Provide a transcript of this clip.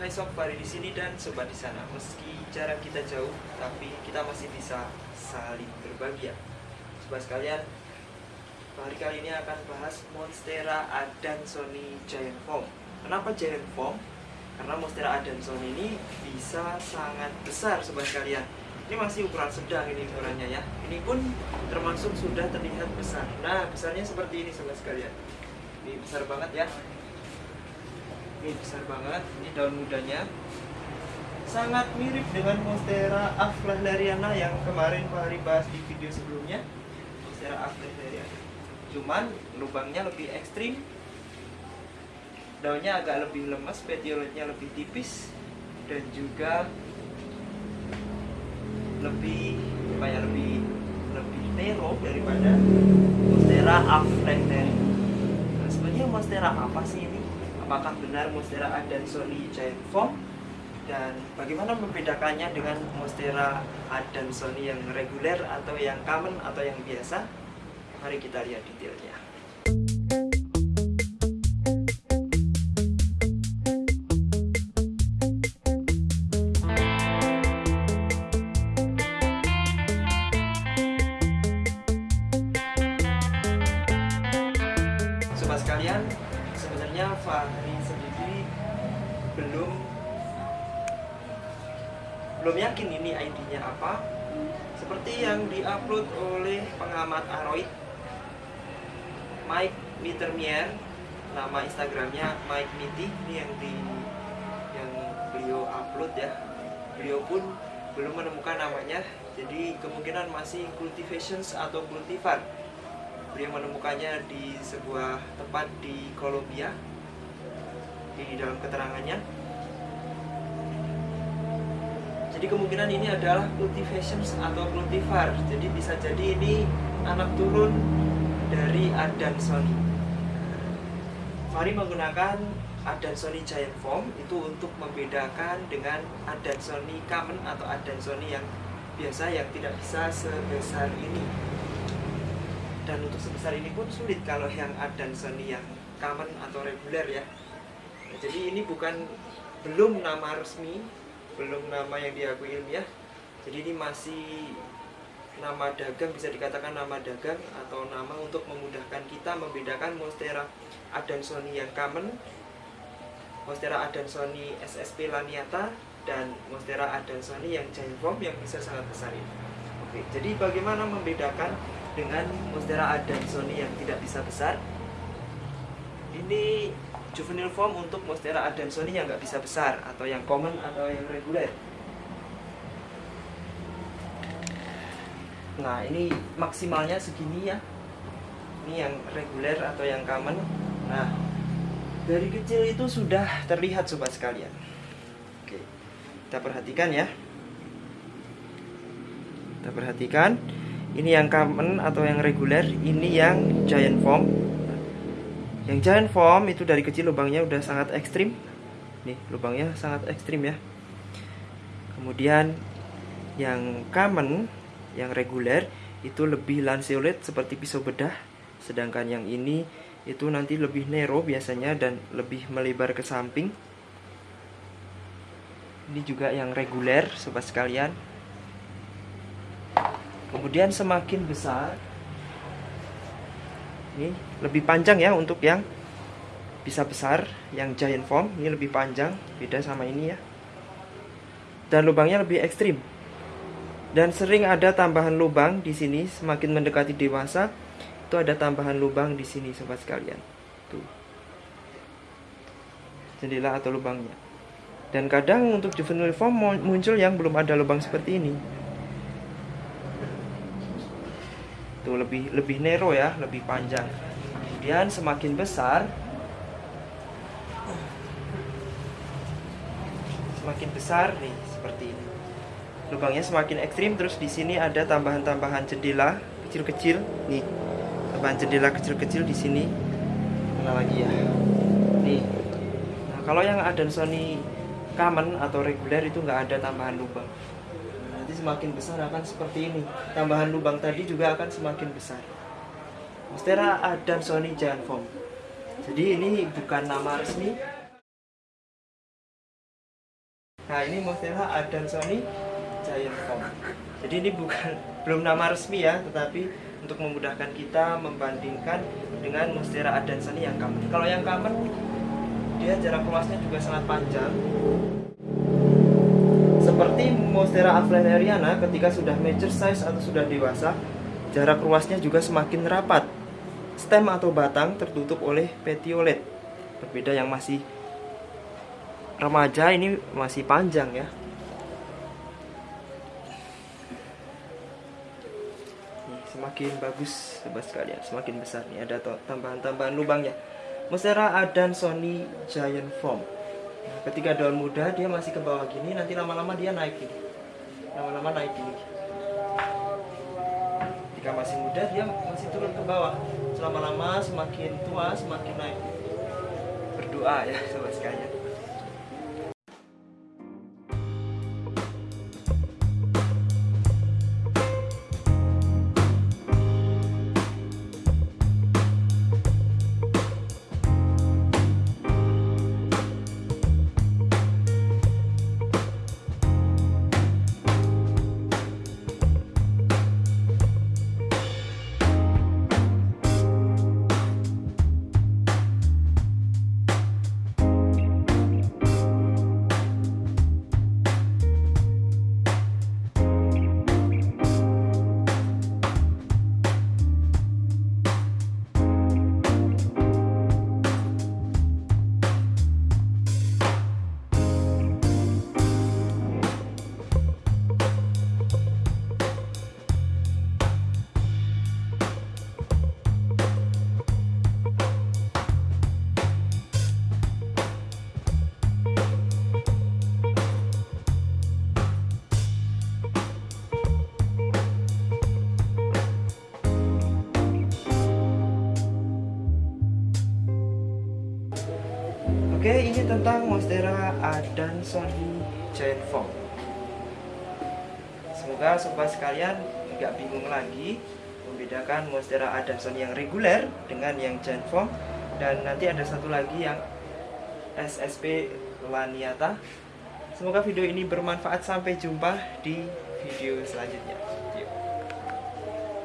Hai Sob, Fari di sini dan sobat di sana. Meski jarak kita jauh, tapi kita masih bisa saling berbahagia. Sobat sekalian, hari kali ini akan bahas Monstera Adansoni Giant Foam. Kenapa Giant Foam? Karena Monstera Adansoni ini bisa sangat besar, sobat sekalian. Ini masih ukuran sedang ini ukurannya ya. Ini pun termasuk sudah terlihat besar. Nah, besarnya seperti ini, sobat sekalian. Ini besar banget ya ini besar banget. Ini daun mudanya. Sangat mirip dengan monstera aflahlariana yang kemarin Pak Hari bahas di video sebelumnya. Monstera aflahlariana cuman lubangnya lebih ekstrim. Daunnya agak lebih lemas petioletnya lebih tipis. Dan juga lebih apa ya lebih lebih nero daripada monstera aflahlariana nah, sebenarnya monstera apa sih ini apakah benar Monstera Adansoni Giant Foam dan bagaimana membedakannya dengan Monstera Adansoni yang reguler atau yang common atau yang biasa? Mari kita lihat detailnya. Sekalian, sebenarnya Fahri sendiri belum belum yakin ini ID-nya apa. Seperti yang diupload oleh pengamat Aroid Mike Mittermier, nama Instagramnya Mike Mitty ini yang di yang beliau upload ya. Beliau pun belum menemukan namanya, jadi kemungkinan masih cultivations atau cultivar beliau menemukannya di sebuah tempat di Kolombia. Di dalam keterangannya. Jadi kemungkinan ini adalah cultivations atau cultivar. Jadi bisa jadi ini anak turun dari Adansoni Mari menggunakan Adansoni Giant Foam itu untuk membedakan dengan Adansoni Common atau Adansoni yang biasa yang tidak bisa sebesar ini dan untuk sebesar ini pun sulit kalau yang Adansoni yang common atau reguler ya. Nah, jadi ini bukan belum nama resmi belum nama yang diakui ilmiah. Jadi ini masih nama dagang bisa dikatakan nama dagang atau nama untuk memudahkan kita membedakan Monstera Adansoni yang common Monstera Adansoni SSP laniata dan Monstera Adansoni yang giant form yang bisa sangat besar ini oke jadi bagaimana membedakan dengan Monstera Adansoni yang tidak bisa besar? Ini juvenile form untuk Monstera Adansoni yang nggak bisa besar atau yang common atau yang reguler. Nah ini maksimalnya segini ya. Ini yang reguler atau yang common. Nah dari kecil itu sudah terlihat sobat sekalian. Oke kita perhatikan ya kita perhatikan. Ini yang common atau yang reguler ini yang giant form. Yang giant form itu dari kecil lubangnya udah sangat ekstrim. Nih lubangnya sangat ekstrim ya. Kemudian yang common yang reguler itu lebih lanceolate seperti pisau bedah. Sedangkan yang ini itu nanti lebih narrow biasanya dan lebih melebar ke samping. Ini juga yang reguler sobat sekalian kemudian semakin besar ini lebih panjang ya untuk yang bisa besar yang giant form ini lebih panjang beda sama ini ya. Dan lubangnya lebih ekstrim. Dan sering ada tambahan lubang di sini semakin mendekati dewasa itu ada tambahan lubang di sini sobat sekalian. Tuh. Jendela atau lubangnya. Dan kadang untuk juvenile form muncul yang belum ada lubang seperti ini tuh lebih lebih narrow ya lebih panjang. Kemudian semakin besar semakin besar nih seperti ini. Lubangnya semakin ekstrim terus di sini ada tambahan-tambahan jendela kecil-kecil. Nih tambahan jendela kecil-kecil di sini. Mana lagi ya? Nih. Nah kalau yang ada Sony common atau reguler itu nggak ada tambahan lubang nanti semakin besar akan seperti ini tambahan lubang tadi juga akan semakin besar Monstera Adansoni Giant Foam jadi ini bukan nama resmi Nah ini Monstera Adansoni Giant Form. Jadi ini bukan belum nama resmi ya, tetapi untuk memudahkan kita membandingkan dengan Monstera Adansoni yang common. Kalau yang common dia jarak luasnya juga sangat panjang. Seperti Monstera Avleneriana ketika sudah mature size atau sudah dewasa, jarak luasnya juga semakin rapat. Stem atau batang tertutup oleh petiolet. Berbeda yang masih remaja ini masih panjang ya semakin bagus sobat sekalian semakin besar nih ada tambahan-tambahan lubangnya Monstera Adansoni Giant Form ketika daun muda dia masih ke bawah gini nanti lama-lama dia naik gini. Lama-lama naik gini. Ketika masih muda dia masih turun ke bawah. Selama-lama semakin tua semakin naik. Berdoa ya sobat sekalian Oke, ini tentang Monstera Adansoni Giant Form. Semoga sobat sekalian nggak bingung lagi membedakan Monstera Adansoni yang reguler dengan yang Giant Form dan nanti ada satu lagi yang SSP Laniata. Semoga video ini bermanfaat. Sampai jumpa di video selanjutnya.